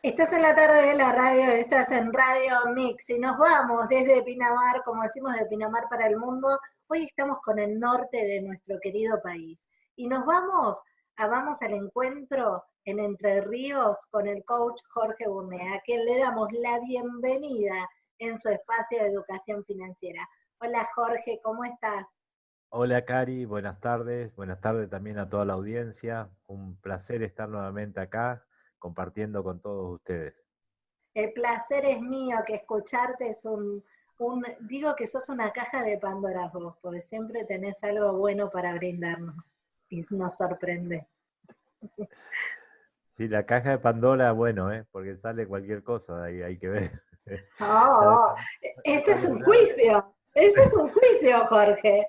Estás en la tarde de la radio, estás en Radio Mix y nos vamos desde Pinamar, como decimos de Pinamar para el mundo. Hoy estamos con el norte de nuestro querido país y nos vamos, a, vamos al encuentro en Entre Ríos con el coach Jorge Burnea, a quien le damos la bienvenida en su espacio de educación financiera. Hola Jorge, ¿cómo estás? Hola Cari, buenas tardes, buenas tardes también a toda la audiencia. Un placer estar nuevamente acá compartiendo con todos ustedes. El placer es mío que escucharte es un, digo que sos una caja de Pandora vos, porque siempre tenés algo bueno para brindarnos y nos sorprendes. Sí, la caja de Pandora, bueno, ¿eh? porque sale cualquier cosa, ahí hay que ver. Oh, ese es un juicio, ese es un juicio, Jorge.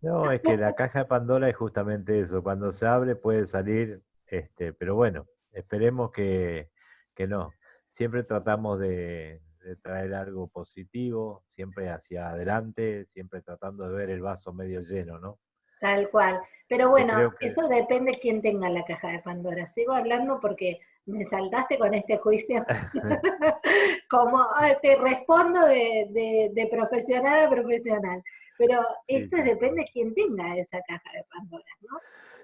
No, es que la caja de Pandora es justamente eso, cuando se abre puede salir, este, pero bueno, Esperemos que, no. Siempre tratamos de, traer algo positivo, siempre hacia adelante, siempre tratando de ver el vaso medio lleno, ¿no? Tal cual. Pero bueno, eso depende de quién tenga la caja de Pandora. Sigo hablando porque me saltaste con este juicio. Como te respondo de, profesional a profesional. Pero esto depende de quién tenga esa caja de Pandora, ¿no?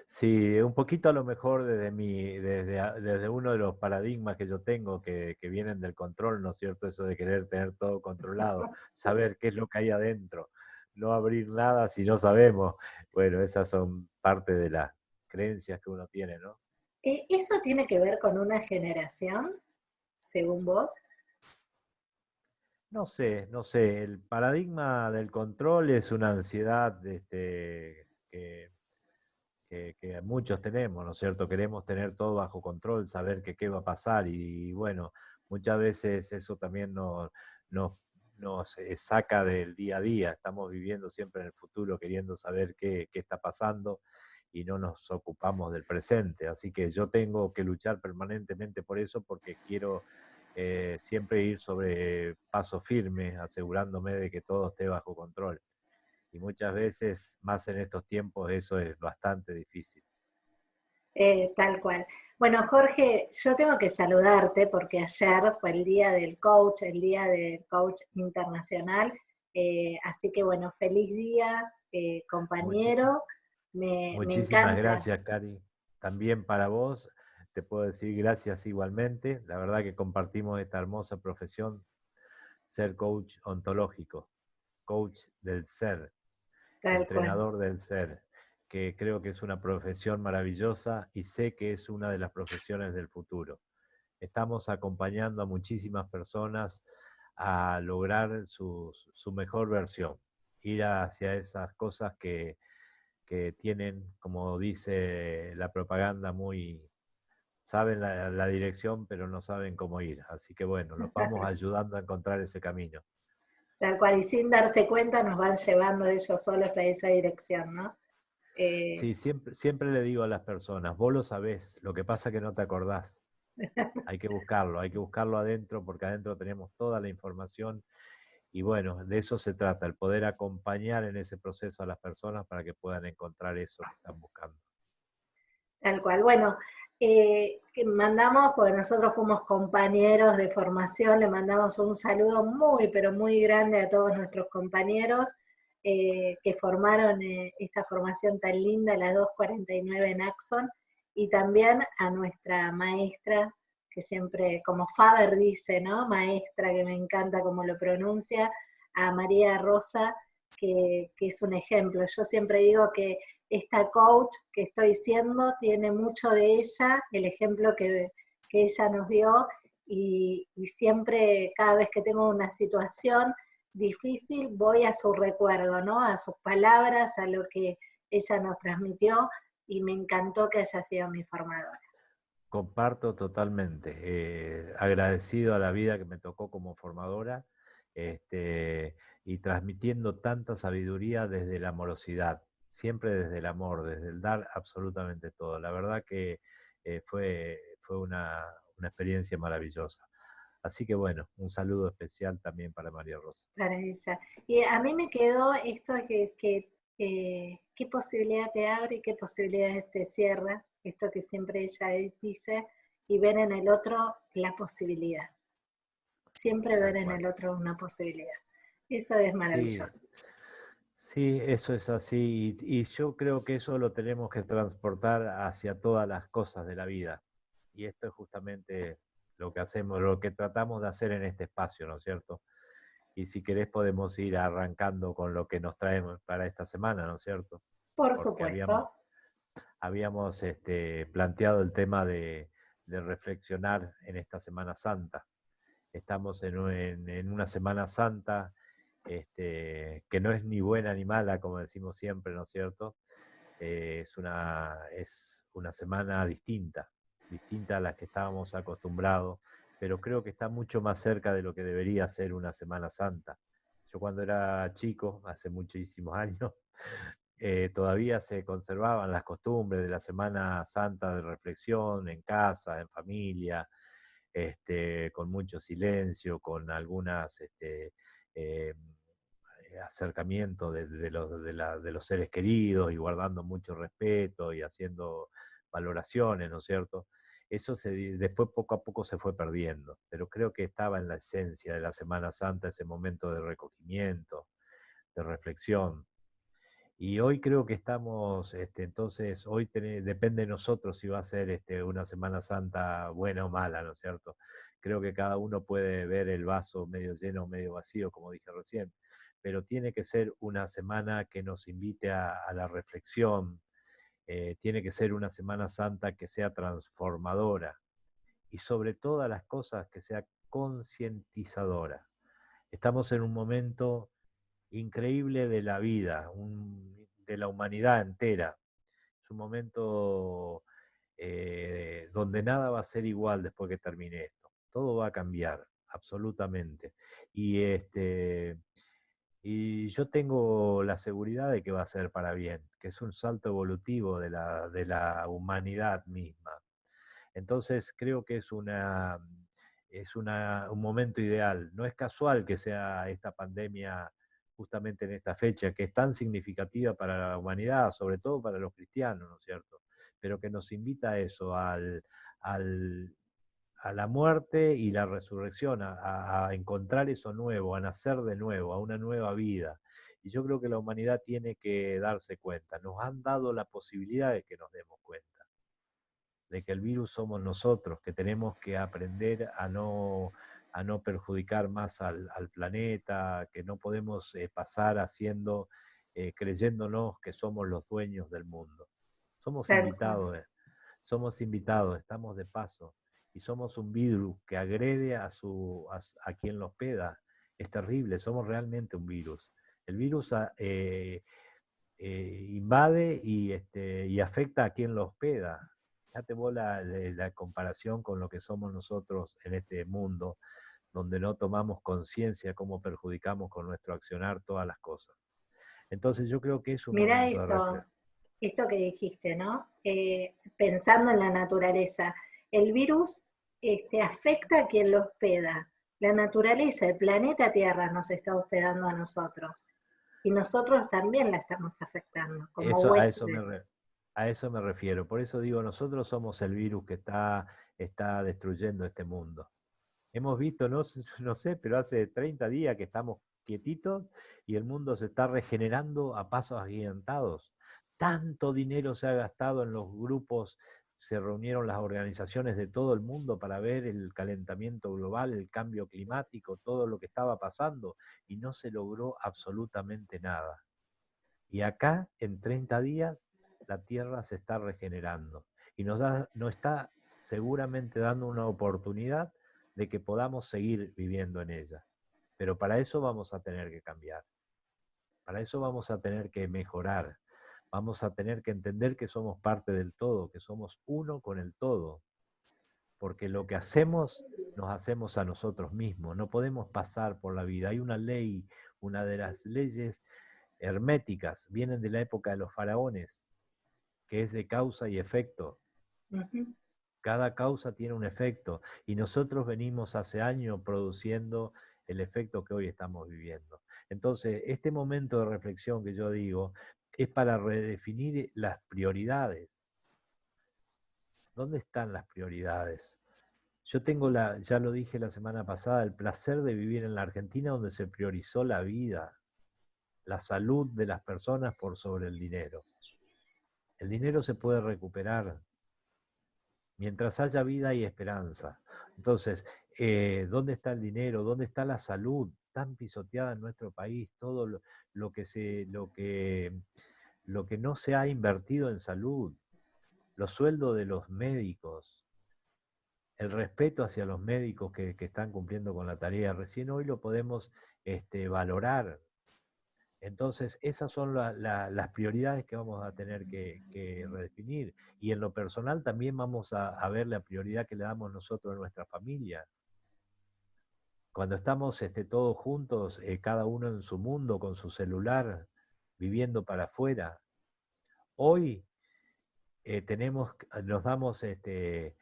Sí, un poquito a lo mejor desde, mi, desde, desde uno de los paradigmas que yo tengo que, que, vienen del control, ¿no es cierto? Eso de querer tener todo controlado, saber qué es lo que hay adentro, no abrir nada si no sabemos. Bueno, esas son parte de las creencias que uno tiene, ¿no? Eh, ¿Eso tiene que ver con una generación, según vos? No sé, no sé. El paradigma del control es una ansiedad este, que que, muchos tenemos, ¿no es cierto? Queremos tener todo bajo control, saber que qué va a pasar y, bueno, muchas veces eso también nos, nos, eh, saca del día a día, estamos viviendo siempre en el futuro queriendo saber qué, qué está pasando y no nos ocupamos del presente. Así que yo tengo que luchar permanentemente por eso porque quiero eh, siempre ir sobre paso firme, asegurándome de que todo esté bajo control y muchas veces, más en estos tiempos, eso es bastante difícil. Eh, tal cual. Bueno, Jorge, yo tengo que saludarte porque ayer fue el día del coach, el día del coach internacional. Eh, así que bueno, feliz día, eh, compañero. Me, Muchísimas gracias, Cari. También para vos, te puedo decir gracias igualmente. La verdad que compartimos esta hermosa profesión, ser coach ontológico, coach del ser entrenador del ser, que creo que es una profesión maravillosa y sé que es una de las profesiones del futuro. Estamos acompañando a muchísimas personas a lograr su, mejor versión, ir hacia esas cosas que, tienen, como dice la propaganda, muy, saben la, la, dirección, pero no saben cómo ir. Así que bueno, los vamos ayudando a encontrar ese camino. Tal cual, y sin darse cuenta nos van llevando ellos solos a esa dirección, ¿no? Eh, sí, siempre, siempre le digo a las personas, vos lo sabés, lo que pasa es que no te acordás. hay que buscarlo, hay que buscarlo adentro porque adentro tenemos toda la información y bueno, de eso se trata, el poder acompañar en ese proceso a las personas para que puedan encontrar eso que están buscando. Tal cual. Bueno, eh, que mandamos, porque nosotros fuimos compañeros de formación, le mandamos un saludo muy, pero muy grande a todos nuestros compañeros eh, que formaron eh, esta formación tan linda, la 249 en Axon, y también a nuestra maestra, que siempre, como Faber dice, ¿no? Maestra, que me encanta como lo pronuncia, a María Rosa, que, que es un ejemplo. Yo siempre digo que esta coach que estoy siendo tiene mucho de ella, el ejemplo que, ella nos dio, y, siempre, cada vez que tengo una situación difícil, voy a su recuerdo, ¿no? A sus palabras, a lo que ella nos transmitió, y me encantó que haya sido mi formadora. Comparto totalmente. Eh, agradecido a la vida que me tocó como formadora este, y transmitiendo tanta sabiduría desde la amorosidad siempre desde el amor, desde el dar absolutamente todo. La verdad que eh, fue, fue una, experiencia maravillosa. Así que bueno, un saludo especial también para María Rosa. Para ella. Y a mí me quedó esto que, que qué posibilidad te abre y qué posibilidades te cierra, esto que siempre ella dice, y ver en el otro la posibilidad. Siempre ver en el otro una posibilidad. Eso es maravilloso. Sí, eso es así. Y, yo creo que eso lo tenemos que transportar hacia todas las cosas de la vida. Y esto es justamente lo que hacemos, lo que tratamos de hacer en este espacio, ¿no es cierto? Y si querés podemos ir arrancando con lo que nos traemos para esta semana, ¿no es cierto? Por supuesto. Habíamos, este, planteado el tema de, reflexionar en esta Semana Santa. Estamos en una Semana Santa este, que no es ni buena ni mala, como decimos siempre, ¿no es cierto? Eh, es, una, es una semana distinta, distinta a la que estábamos acostumbrados, pero creo que está mucho más cerca de lo que debería ser una Semana Santa. Yo cuando era chico, hace muchísimos años, eh, todavía se conservaban las costumbres de la Semana Santa de reflexión en casa, en familia, este, con mucho silencio, con algunas este, eh, acercamiento de, los, de, los seres queridos y guardando mucho respeto y haciendo valoraciones, ¿no es cierto? Eso se, después poco a poco se fue perdiendo, pero creo que estaba en la esencia de la Semana Santa ese momento de recogimiento, de reflexión. Y hoy creo que estamos, este, entonces, hoy depende de nosotros si va a ser este, una Semana Santa buena o mala, ¿no es cierto? Creo que cada uno puede ver el vaso medio lleno o medio vacío, como dije recién pero tiene que ser una semana que nos invite a, la reflexión, eh, tiene que ser una Semana Santa que sea transformadora y sobre todas las cosas que sea concientizadora. Estamos en un momento increíble de la vida, de la humanidad entera. Es un momento eh, donde nada va a ser igual después que termine esto. Todo va a cambiar, absolutamente. Y este, y yo tengo la seguridad de que va a ser para bien, que es un salto evolutivo de la, de la humanidad misma. Entonces creo que es, una, es una, un momento ideal. No es casual que sea esta pandemia justamente en esta fecha, que es tan significativa para la humanidad, sobre todo para los cristianos, ¿no es cierto? Pero que nos invita a eso, al, a la muerte y la resurrección, a, encontrar eso nuevo, a nacer de nuevo, a una nueva vida. Y yo creo que la humanidad tiene que darse cuenta. Nos han dado la posibilidad de que nos demos cuenta, de que el virus somos nosotros, que tenemos que aprender a no, a no perjudicar más al, planeta, que no podemos eh, pasar haciendo, eh, creyéndonos que somos los dueños del mundo. Somos invitados, eh, somos invitados, estamos de paso y somos un virus que agrede a, su, a, quien lo hospeda. Es terrible, somos realmente un virus. El virus ah, eh, invade y, este, y afecta a quien lo hospeda. Ya te la, la comparación con lo que somos nosotros en este mundo, donde no tomamos conciencia cómo perjudicamos con nuestro accionar todas las cosas. Entonces yo creo que es un... Mira esto, esto que dijiste, ¿no? Eh, pensando en la naturaleza el virus este, afecta a quien lo hospeda. La naturaleza, el planeta Tierra nos está hospedando a nosotros. Y nosotros también la estamos afectando. Como a, eso me a eso me refiero. Por eso digo, nosotros somos el virus que está, está destruyendo este mundo. Hemos visto, no, sé, pero hace 30 días que estamos quietitos y el mundo se está regenerando a pasos agigantados. Tanto dinero se ha gastado en los grupos se reunieron las organizaciones de todo el mundo para ver el calentamiento global, el cambio climático, todo lo que estaba pasando, y no se logró absolutamente nada. Y acá, en 30 días, la Tierra se está regenerando y nos, nos está seguramente dando una oportunidad de que podamos seguir viviendo en ella. Pero para eso vamos a tener que cambiar. Para eso vamos a tener que mejorar vamos a tener que entender que somos parte del todo, que somos uno con el todo. Porque lo que hacemos, nos hacemos a nosotros mismos. No podemos pasar por la vida. Hay una ley, una de las leyes herméticas, vienen de la época de los faraones, que es de causa y efecto. Cada causa tiene un efecto y nosotros venimos hace años produciendo el efecto que hoy estamos viviendo. Entonces, este momento de reflexión que yo digo, es para redefinir las prioridades. ¿Dónde están las prioridades? Yo tengo, la, ya lo dije la semana pasada, el placer de vivir en la Argentina donde se priorizó la vida, la salud de las personas por sobre el dinero. El dinero se puede recuperar. Mientras haya vida y esperanza. Entonces, eh, ¿dónde está el dinero? ¿Dónde está la salud tan pisoteada en nuestro país? Todo lo, que, se, lo, que, lo que no se ha invertido en salud, los sueldos de los médicos, el respeto hacia los médicos que, están cumpliendo con la tarea. Recién hoy lo podemos este, valorar. Entonces, esas son las prioridades que vamos a tener que, redefinir. Y en lo personal también vamos a, ver la prioridad que le damos nosotros a nuestra familia. Cuando estamos este, todos juntos, eh, cada uno en su mundo, con su celular, viviendo para afuera. Hoy eh, tenemos, nos damos este,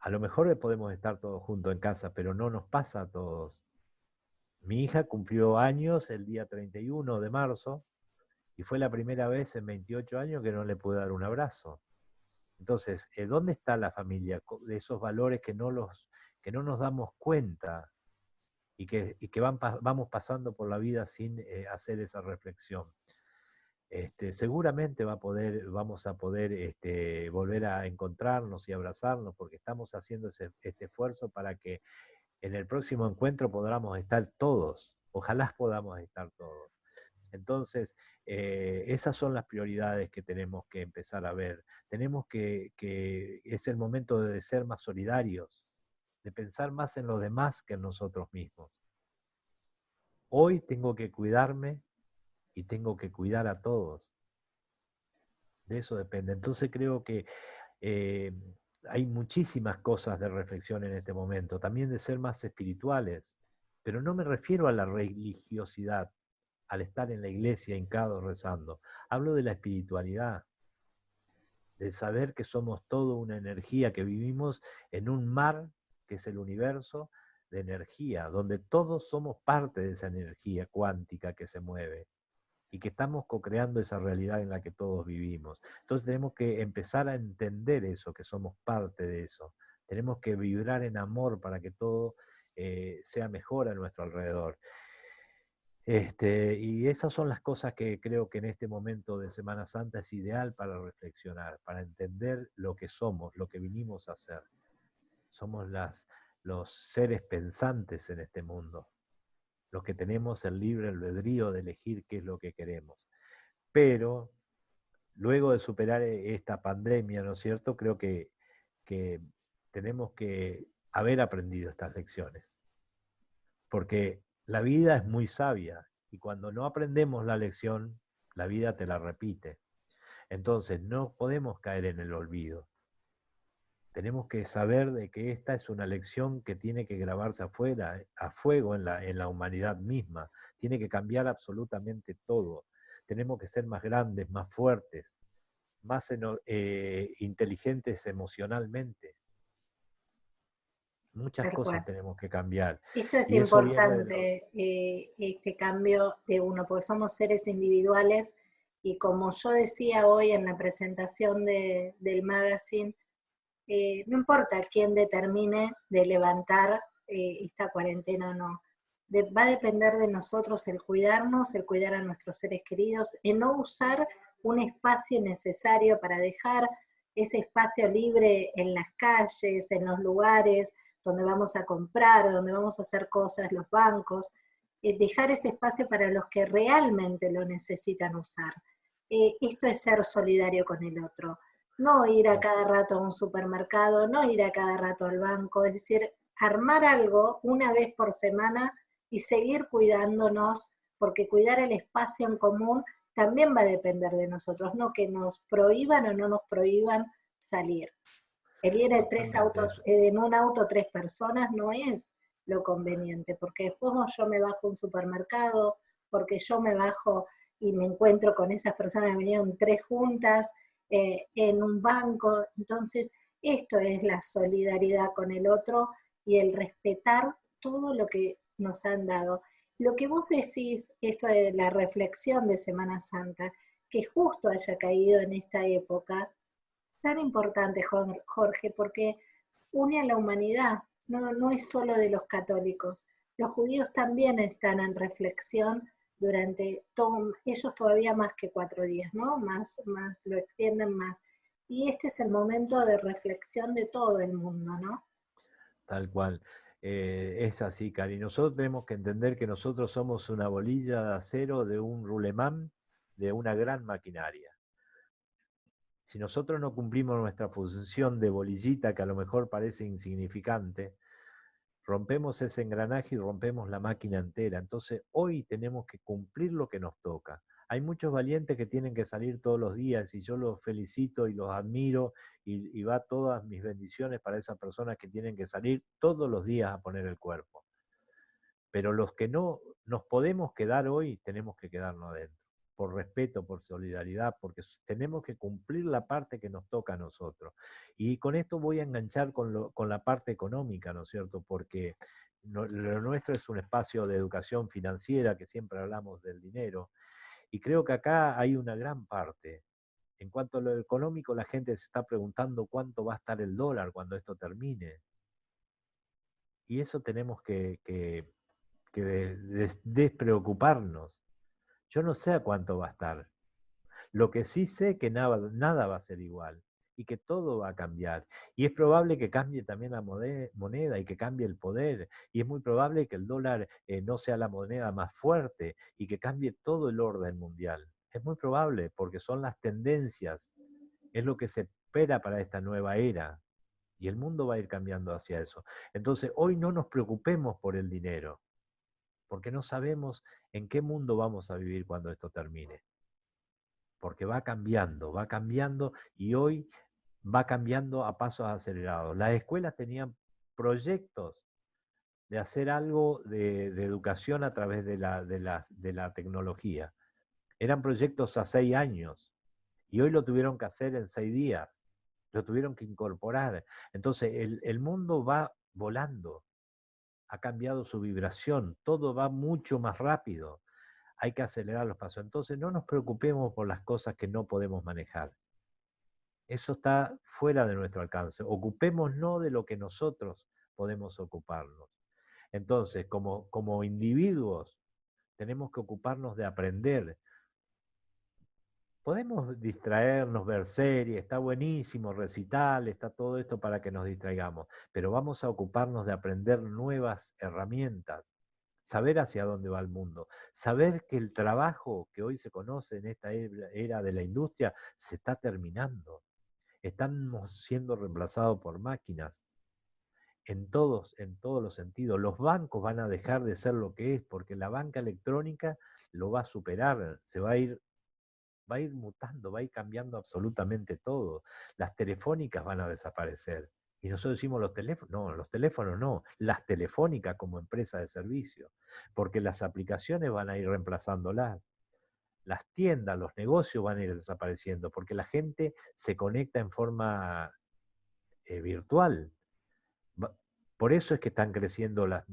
a lo mejor podemos estar todos juntos en casa, pero no nos pasa a todos. Mi hija cumplió años el día 31 de marzo y fue la primera vez en 28 años que no le pude dar un abrazo. Entonces, eh, ¿dónde está la familia? De esos valores que no, los, que no nos damos cuenta y que, que van, vamos pasando por la vida sin eh, hacer esa reflexión. Este, seguramente va a poder, vamos a poder este, volver a encontrarnos y abrazarnos porque estamos haciendo este esfuerzo para que en el próximo encuentro podamos estar todos, ojalá podamos estar todos. Entonces, eh, esas son las prioridades que tenemos que empezar a ver. Tenemos que, que, es el momento de ser más solidarios, de pensar más en los demás que en nosotros mismos. Hoy tengo que cuidarme y tengo que cuidar a todos. De eso depende. Entonces creo que eh, hay muchísimas cosas de reflexión en este momento, también de ser más espirituales, pero no me refiero a la religiosidad, al estar en la iglesia hincado rezando. Hablo de la espiritualidad, de saber que somos todo una energía, que vivimos en un mar que es el universo de energía, donde todos somos parte de esa energía cuántica que se mueve y que estamos co-creando esa realidad en la que todos vivimos. Entonces tenemos que empezar a entender eso, que somos parte de eso. Tenemos que vibrar en amor para que todo eh, sea mejor a nuestro alrededor. Este, y esas son las cosas que creo que en este momento de Semana Santa es ideal para reflexionar, para entender lo que somos, lo que vinimos a hacer. Somos las, los seres pensantes en este mundo los que tenemos el libre albedrío de elegir qué es lo que queremos. Pero luego de superar e, esta pandemia, ¿no es cierto? Creo que, tenemos que haber aprendido estas lecciones. Porque la vida es muy sabia y cuando no aprendemos la lección, la vida te la repite. Entonces no podemos caer en el olvido tenemos que saber de que esta es una lección que tiene que grabarse afuera, eh, a fuego en la, en la humanidad misma. Tiene que cambiar absolutamente todo. Tenemos que ser más grandes, más fuertes, más eh, inteligentes emocionalmente. Muchas cosas tenemos que cambiar. Esto es importante, eh, este cambio de uno, porque somos seres individuales y como yo decía hoy en la presentación del magazine, eh, no importa quién determine de levantar eh, esta cuarentena o no. va a depender de nosotros el cuidarnos, el cuidar a nuestros seres queridos, el no usar un espacio necesario para dejar ese espacio libre en las calles, en los lugares donde vamos a comprar, donde vamos a hacer cosas, los bancos, eh, dejar ese espacio para los que realmente lo necesitan usar. esto es ser solidario con el otro no ir a cada rato a un supermercado, no ir a cada rato al banco, es decir, armar algo una vez por semana y seguir cuidándonos, porque cuidar el espacio en común también va a depender de nosotros, no que nos prohíban o no nos prohíban salir. El ir en tres autos, en un auto tres personas no es lo conveniente, porque después yo me bajo a un supermercado, porque yo me bajo y me encuentro con esas personas que vinieron tres juntas, eh, en un banco. Entonces, esto es la solidaridad con el otro y el respetar todo lo que nos han dado. Lo que vos decís, esto de la reflexión de Semana Santa, que justo haya caído en esta época, tan importante, Jorge, porque une a la humanidad, no, no es solo de los católicos. Los judíos también están en reflexión durante todo, ellos todavía más que cuatro días, ¿no? Más, más, lo extienden más. Y este es el momento de reflexión de todo el mundo, ¿no? Tal cual. Eh, es así, Cari. Nosotros tenemos que entender que nosotros somos una bolilla de acero de un rulemán de una gran maquinaria. Si nosotros no cumplimos nuestra función de bolillita, que a lo mejor parece insignificante, rompemos ese engranaje y rompemos la máquina entera. Entonces hoy tenemos que cumplir lo que nos toca. Hay muchos valientes que tienen que salir todos los días y yo los felicito y los admiro y, va todas mis bendiciones para esas personas que tienen que salir todos los días a poner el cuerpo. Pero los que no nos podemos quedar hoy, tenemos que quedarnos adentro por respeto, por solidaridad, porque tenemos que cumplir la parte que nos toca a nosotros. Y con esto voy a enganchar con, la parte económica, ¿no es cierto? Porque lo nuestro es un espacio de educación financiera, que siempre hablamos del dinero, y creo que acá hay una gran parte. En cuanto a lo económico, la gente se está preguntando cuánto va a estar el dólar cuando esto termine. Y eso tenemos que, que, despreocuparnos yo no sé a cuánto va a estar. Lo que sí sé que nada, nada va a ser igual y que todo va a cambiar. Y es probable que cambie también la moneda y que cambie el poder. Y es muy probable que el dólar eh, no sea la moneda más fuerte y que cambie todo el orden mundial. Es muy probable porque son las tendencias, es lo que se espera para esta nueva era. Y el mundo va a ir cambiando hacia eso. Entonces, hoy no nos preocupemos por el dinero porque no sabemos en qué mundo vamos a vivir cuando esto termine. Porque va cambiando, va cambiando y hoy va cambiando a pasos acelerados. Las escuelas tenían proyectos de hacer algo de, educación a través de la, tecnología. Eran proyectos a seis años y hoy lo tuvieron que hacer en seis días, lo tuvieron que incorporar. Entonces el mundo va volando, ha cambiado su vibración, todo va mucho más rápido, hay que acelerar los pasos. Entonces no nos preocupemos por las cosas que no podemos manejar. Eso está fuera de nuestro alcance. Ocupémonos de lo que nosotros podemos ocuparnos. Entonces, como, como individuos, tenemos que ocuparnos de aprender, podemos distraernos, ver series, está buenísimo, recital, está todo esto para que nos distraigamos, pero vamos a ocuparnos de aprender nuevas herramientas, saber hacia dónde va el mundo, saber que el trabajo que hoy se conoce en esta era de la industria se está terminando. Estamos siendo reemplazados por máquinas. En todos, en todos los sentidos. Los bancos van a dejar de ser lo que es, porque la banca electrónica lo va a superar, se va a ir va a ir mutando, va a ir cambiando absolutamente todo. Las telefónicas van a desaparecer. Y nosotros decimos los teléfonos, no, los teléfonos no, las telefónicas como empresa de servicio, porque las aplicaciones van a ir reemplazándolas. Las tiendas, los negocios van a ir desapareciendo, porque la gente se conecta en forma eh, virtual. Por eso es que están creciendo las,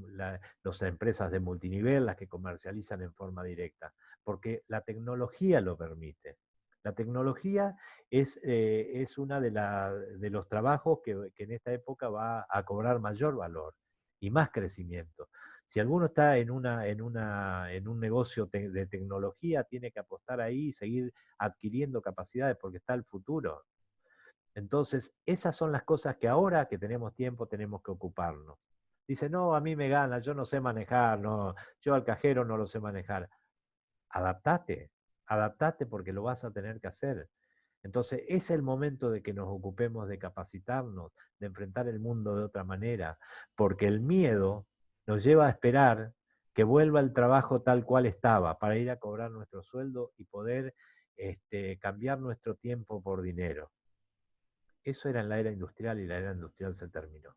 las empresas de multinivel, las que comercializan en forma directa, porque la tecnología lo permite. La tecnología es, eh, es uno de, de, los trabajos que, en esta época va a cobrar mayor valor y más crecimiento. Si alguno está en, una, en, una, en un negocio de tecnología, tiene que apostar ahí y seguir adquiriendo capacidades porque está el futuro. Entonces, esas son las cosas que ahora que tenemos tiempo tenemos que ocuparnos. Dice, no, a mí me gana, yo no sé manejar, no, yo al cajero no lo sé manejar adaptate, adaptate porque lo vas a tener que hacer. Entonces es el momento de que nos ocupemos de capacitarnos, de enfrentar el mundo de otra manera, porque el miedo nos lleva a esperar que vuelva el trabajo tal cual estaba, para ir a cobrar nuestro sueldo y poder este, cambiar nuestro tiempo por dinero. Eso era en la era industrial y la era industrial se terminó.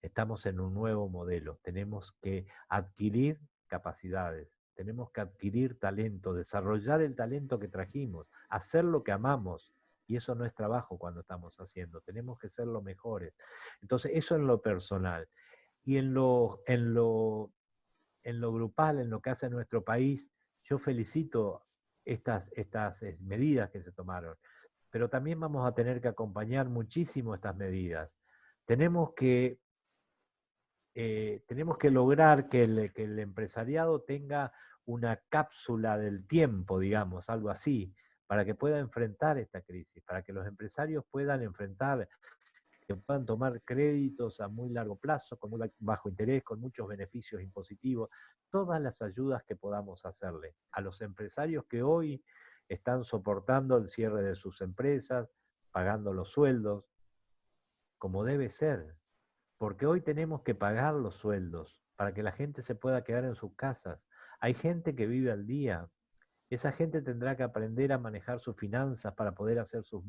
Estamos en un nuevo modelo, tenemos que adquirir capacidades, tenemos que adquirir talento, desarrollar el talento que trajimos, hacer lo que amamos. Y eso no es trabajo cuando estamos haciendo, tenemos que ser los mejores. Entonces, eso en lo personal. Y en lo, en lo, en lo grupal, en lo que hace nuestro país, yo felicito estas, estas eh, medidas que se tomaron. Pero también vamos a tener que acompañar muchísimo estas medidas. Tenemos que, eh, tenemos que lograr que el, que el empresariado tenga una cápsula del tiempo, digamos, algo así, para que pueda enfrentar esta crisis, para que los empresarios puedan enfrentar, que puedan tomar créditos a muy largo plazo, con muy bajo interés, con muchos beneficios impositivos, todas las ayudas que podamos hacerle a los empresarios que hoy están soportando el cierre de sus empresas, pagando los sueldos, como debe ser, porque hoy tenemos que pagar los sueldos para que la gente se pueda quedar en sus casas, hay gente que vive al día. Esa gente tendrá que aprender a manejar sus finanzas para poder hacer sus,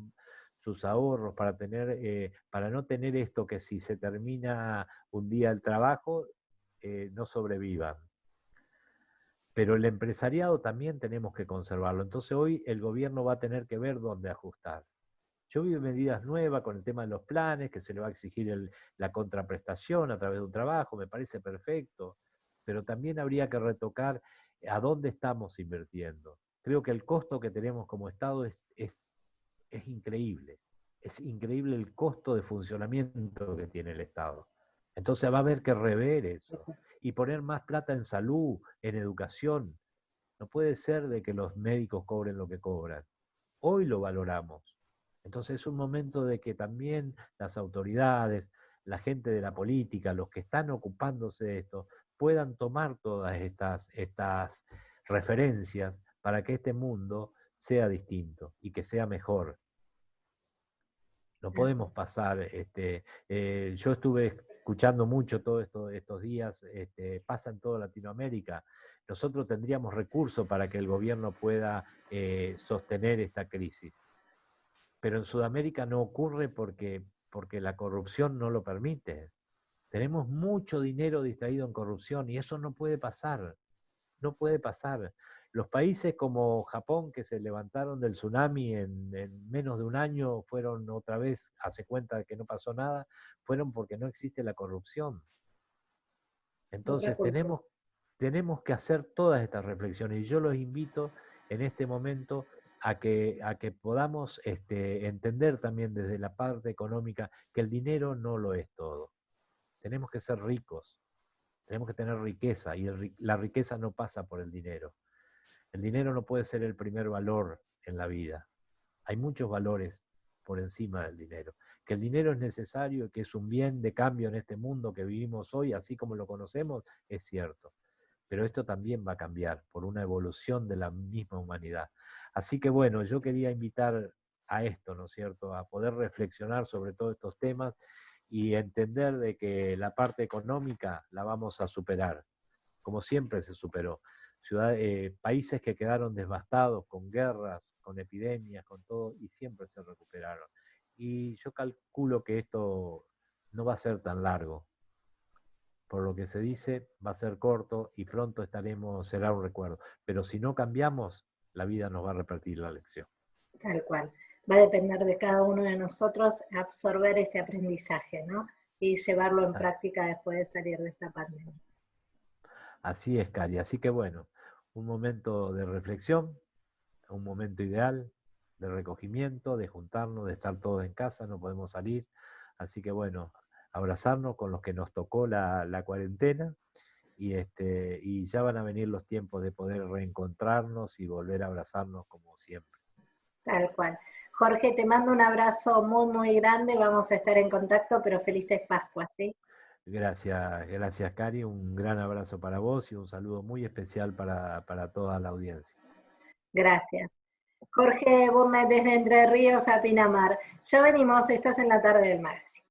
sus ahorros, para, tener, eh, para no tener esto que si se termina un día el trabajo, eh, no sobrevivan. Pero el empresariado también tenemos que conservarlo. Entonces hoy el gobierno va a tener que ver dónde ajustar. Yo vi medidas nuevas con el tema de los planes, que se le va a exigir la contraprestación a través de un trabajo, me parece perfecto pero también habría que retocar a dónde estamos invirtiendo. Creo que el costo que tenemos como Estado es, es, increíble. Es increíble el costo de funcionamiento que tiene el Estado. Entonces va a haber que rever eso y poner más plata en salud, en educación. No puede ser de que los médicos cobren lo que cobran. Hoy lo valoramos. Entonces es un momento de que también las autoridades, la gente de la política, los que están ocupándose de esto, puedan tomar todas estas, estas referencias para que este mundo sea distinto y que sea mejor. No podemos pasar, este, eh, yo estuve escuchando mucho todos esto, estos días, este, pasa en toda Latinoamérica. Nosotros tendríamos recursos para que el gobierno pueda eh, sostener esta crisis. Pero en Sudamérica no ocurre porque, porque la corrupción no lo permite. Tenemos mucho dinero distraído en corrupción y eso no puede pasar. No puede pasar. Los países como Japón, que se levantaron del tsunami en, menos de un año, fueron otra vez, hace cuenta de que no pasó nada, fueron porque no existe la corrupción. Entonces tenemos, tenemos que hacer todas estas reflexiones y yo los invito en este momento a que, a que podamos este, entender también desde la parte económica que el dinero no lo es todo. Tenemos que ser ricos, tenemos que tener riqueza y la riqueza no pasa por el dinero. El dinero no puede ser el primer valor en la vida. Hay muchos valores por encima del dinero. Que el dinero es necesario, que es un bien de cambio en este mundo que vivimos hoy, así como lo conocemos, es cierto. Pero esto también va a cambiar por una evolución de la misma humanidad. Así que bueno, yo quería invitar a esto, ¿no es cierto?, a poder reflexionar sobre todos estos temas y entender de que la parte económica la vamos a superar, como siempre se superó. Eh, países que quedaron devastados con guerras, con epidemias, con todo, y siempre se recuperaron. Y yo calculo que esto no va a ser tan largo. Por lo que se dice, va a ser corto y pronto estaremos, será un recuerdo. Pero si no cambiamos, la vida nos va a repetir la lección. Tal cual va a depender de cada uno de nosotros absorber este aprendizaje, ¿no? Y llevarlo en práctica después de salir de esta pandemia. Así es, Cari. Así que bueno, un momento de reflexión, un momento ideal de recogimiento, de juntarnos, de estar todos en casa, no podemos salir. Así que bueno, abrazarnos con los que nos tocó la, cuarentena y, este, y ya van a venir los tiempos de poder reencontrarnos y volver a abrazarnos como siempre. Tal cual. Jorge, te mando un abrazo muy, muy grande, vamos a estar en contacto, pero felices Pascuas, ¿sí? Gracias, gracias Cari, un gran abrazo para vos y un saludo muy especial para, toda la audiencia. Gracias. Jorge Burnet desde Entre Ríos a Pinamar. Ya venimos, estás en la tarde del magazine.